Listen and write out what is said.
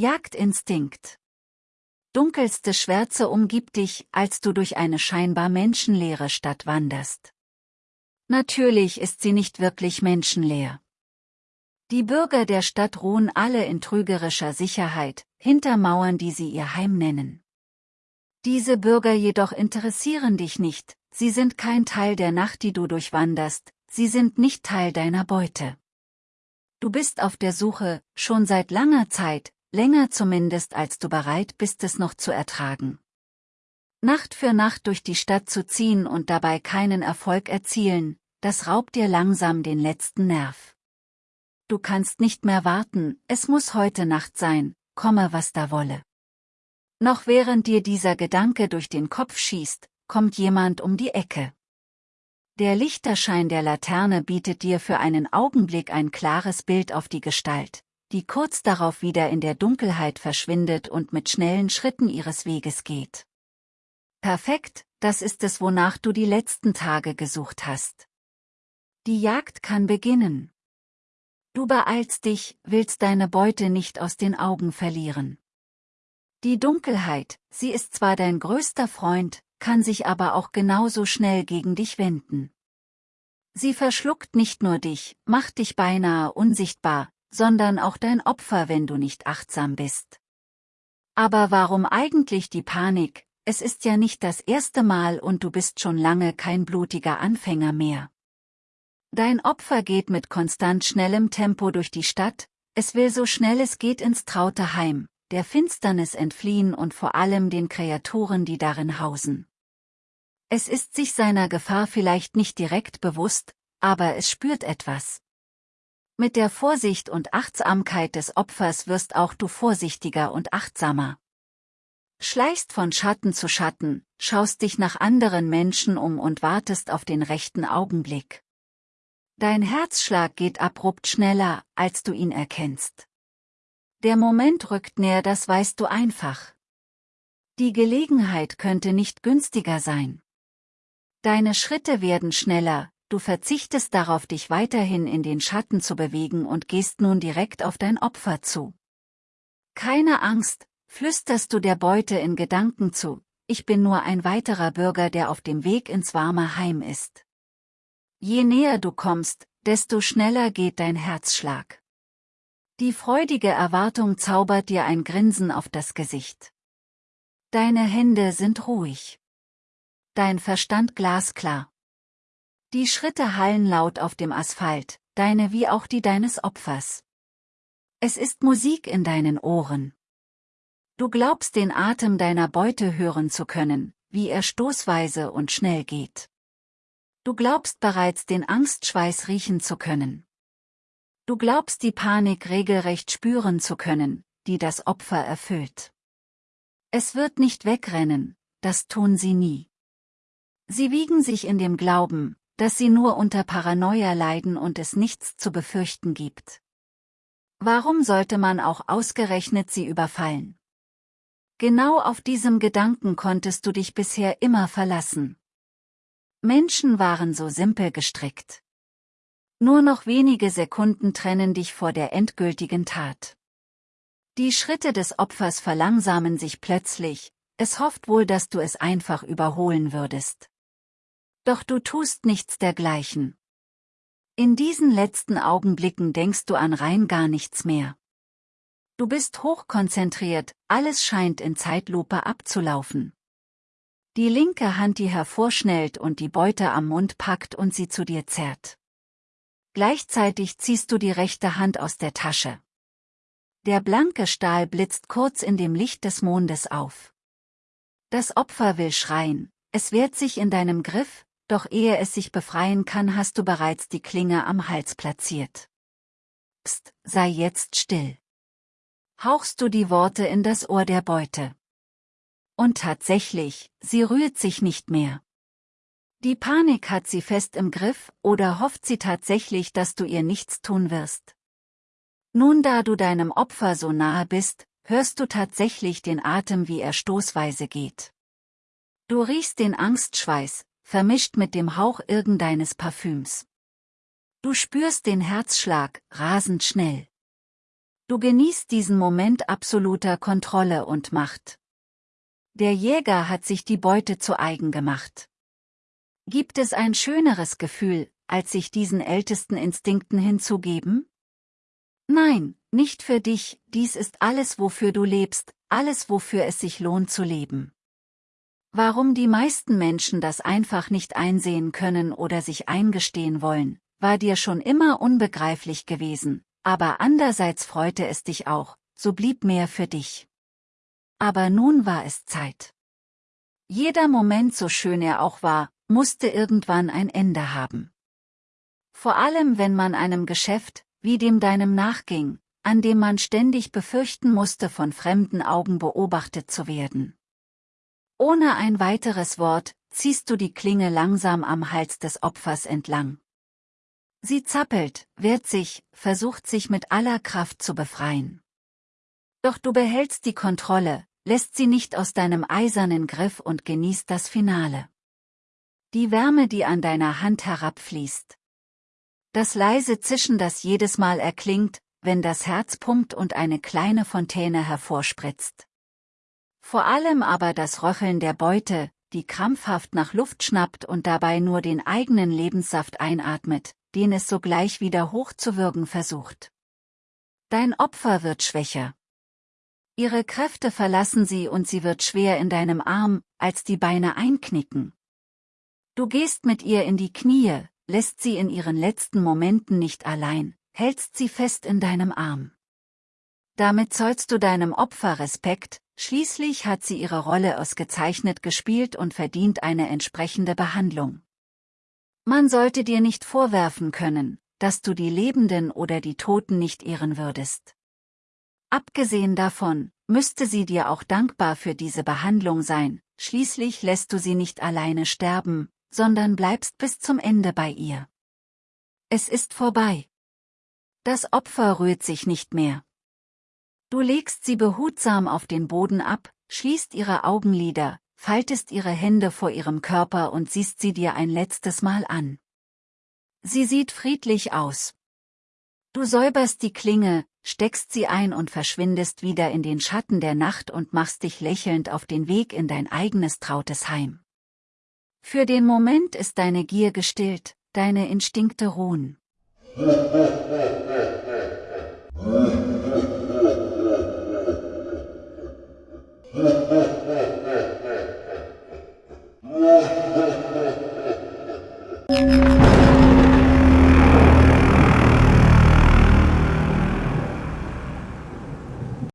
Jagdinstinkt. Dunkelste Schwärze umgibt dich, als du durch eine scheinbar menschenleere Stadt wanderst. Natürlich ist sie nicht wirklich menschenleer. Die Bürger der Stadt ruhen alle in trügerischer Sicherheit, hinter Mauern, die sie ihr Heim nennen. Diese Bürger jedoch interessieren dich nicht, sie sind kein Teil der Nacht, die du durchwanderst, sie sind nicht Teil deiner Beute. Du bist auf der Suche, schon seit langer Zeit, länger zumindest als du bereit bist es noch zu ertragen. Nacht für Nacht durch die Stadt zu ziehen und dabei keinen Erfolg erzielen, das raubt dir langsam den letzten Nerv. Du kannst nicht mehr warten, es muss heute Nacht sein, komme was da wolle. Noch während dir dieser Gedanke durch den Kopf schießt, kommt jemand um die Ecke. Der Lichterschein der Laterne bietet dir für einen Augenblick ein klares Bild auf die Gestalt, die kurz darauf wieder in der Dunkelheit verschwindet und mit schnellen Schritten ihres Weges geht. Perfekt, das ist es, wonach du die letzten Tage gesucht hast. Die Jagd kann beginnen. Du beeilst dich, willst deine Beute nicht aus den Augen verlieren. Die Dunkelheit, sie ist zwar dein größter Freund, kann sich aber auch genauso schnell gegen dich wenden. Sie verschluckt nicht nur dich, macht dich beinahe unsichtbar, sondern auch dein Opfer, wenn du nicht achtsam bist. Aber warum eigentlich die Panik, es ist ja nicht das erste Mal und du bist schon lange kein blutiger Anfänger mehr. Dein Opfer geht mit konstant schnellem Tempo durch die Stadt, es will so schnell es geht ins traute Heim, der Finsternis entfliehen und vor allem den Kreaturen, die darin hausen. Es ist sich seiner Gefahr vielleicht nicht direkt bewusst, aber es spürt etwas. Mit der Vorsicht und Achtsamkeit des Opfers wirst auch du vorsichtiger und achtsamer. Schleichst von Schatten zu Schatten, schaust dich nach anderen Menschen um und wartest auf den rechten Augenblick. Dein Herzschlag geht abrupt schneller, als du ihn erkennst. Der Moment rückt näher, das weißt du einfach. Die Gelegenheit könnte nicht günstiger sein. Deine Schritte werden schneller, du verzichtest darauf dich weiterhin in den Schatten zu bewegen und gehst nun direkt auf dein Opfer zu. Keine Angst, flüsterst du der Beute in Gedanken zu, ich bin nur ein weiterer Bürger, der auf dem Weg ins warme Heim ist. Je näher du kommst, desto schneller geht dein Herzschlag. Die freudige Erwartung zaubert dir ein Grinsen auf das Gesicht. Deine Hände sind ruhig. Dein Verstand glasklar. Die Schritte hallen laut auf dem Asphalt, deine wie auch die deines Opfers. Es ist Musik in deinen Ohren. Du glaubst den Atem deiner Beute hören zu können, wie er stoßweise und schnell geht. Du glaubst bereits den Angstschweiß riechen zu können. Du glaubst die Panik regelrecht spüren zu können, die das Opfer erfüllt. Es wird nicht wegrennen, das tun sie nie. Sie wiegen sich in dem Glauben, dass sie nur unter Paranoia leiden und es nichts zu befürchten gibt. Warum sollte man auch ausgerechnet sie überfallen? Genau auf diesem Gedanken konntest du dich bisher immer verlassen. Menschen waren so simpel gestrickt. Nur noch wenige Sekunden trennen dich vor der endgültigen Tat. Die Schritte des Opfers verlangsamen sich plötzlich, es hofft wohl, dass du es einfach überholen würdest. Doch du tust nichts dergleichen. In diesen letzten Augenblicken denkst du an rein gar nichts mehr. Du bist hochkonzentriert, alles scheint in Zeitlupe abzulaufen. Die linke Hand, die hervorschnellt und die Beute am Mund packt und sie zu dir zerrt. Gleichzeitig ziehst du die rechte Hand aus der Tasche. Der blanke Stahl blitzt kurz in dem Licht des Mondes auf. Das Opfer will schreien, es wehrt sich in deinem Griff, doch ehe es sich befreien kann, hast du bereits die Klinge am Hals platziert. Psst, sei jetzt still. Hauchst du die Worte in das Ohr der Beute. Und tatsächlich, sie rührt sich nicht mehr. Die Panik hat sie fest im Griff, oder hofft sie tatsächlich, dass du ihr nichts tun wirst. Nun da du deinem Opfer so nahe bist, hörst du tatsächlich den Atem, wie er stoßweise geht. Du riechst den Angstschweiß, vermischt mit dem Hauch irgendeines Parfüms. Du spürst den Herzschlag, rasend schnell. Du genießt diesen Moment absoluter Kontrolle und Macht. Der Jäger hat sich die Beute zu eigen gemacht. Gibt es ein schöneres Gefühl, als sich diesen ältesten Instinkten hinzugeben? Nein, nicht für dich, dies ist alles, wofür du lebst, alles, wofür es sich lohnt zu leben. Warum die meisten Menschen das einfach nicht einsehen können oder sich eingestehen wollen, war dir schon immer unbegreiflich gewesen, aber andererseits freute es dich auch, so blieb mehr für dich. Aber nun war es Zeit. Jeder Moment, so schön er auch war, musste irgendwann ein Ende haben. Vor allem wenn man einem Geschäft, wie dem deinem nachging, an dem man ständig befürchten musste, von fremden Augen beobachtet zu werden. Ohne ein weiteres Wort, ziehst du die Klinge langsam am Hals des Opfers entlang. Sie zappelt, wehrt sich, versucht sich mit aller Kraft zu befreien. Doch du behältst die Kontrolle, lässt sie nicht aus deinem eisernen Griff und genießt das Finale. Die Wärme, die an deiner Hand herabfließt. Das leise Zischen, das jedes Mal erklingt, wenn das Herz pumpt und eine kleine Fontäne hervorspritzt. Vor allem aber das Röcheln der Beute, die krampfhaft nach Luft schnappt und dabei nur den eigenen Lebenssaft einatmet, den es sogleich wieder hochzuwürgen versucht. Dein Opfer wird schwächer. Ihre Kräfte verlassen sie und sie wird schwer in deinem Arm, als die Beine einknicken. Du gehst mit ihr in die Knie, lässt sie in ihren letzten Momenten nicht allein, hältst sie fest in deinem Arm. Damit zollst du deinem Opfer Respekt, Schließlich hat sie ihre Rolle ausgezeichnet gespielt und verdient eine entsprechende Behandlung. Man sollte dir nicht vorwerfen können, dass du die Lebenden oder die Toten nicht ehren würdest. Abgesehen davon, müsste sie dir auch dankbar für diese Behandlung sein, schließlich lässt du sie nicht alleine sterben, sondern bleibst bis zum Ende bei ihr. Es ist vorbei. Das Opfer rührt sich nicht mehr. Du legst sie behutsam auf den Boden ab, schließt ihre Augenlider, faltest ihre Hände vor ihrem Körper und siehst sie dir ein letztes Mal an. Sie sieht friedlich aus. Du säuberst die Klinge, steckst sie ein und verschwindest wieder in den Schatten der Nacht und machst dich lächelnd auf den Weg in dein eigenes trautes Heim. Für den Moment ist deine Gier gestillt, deine Instinkte ruhen.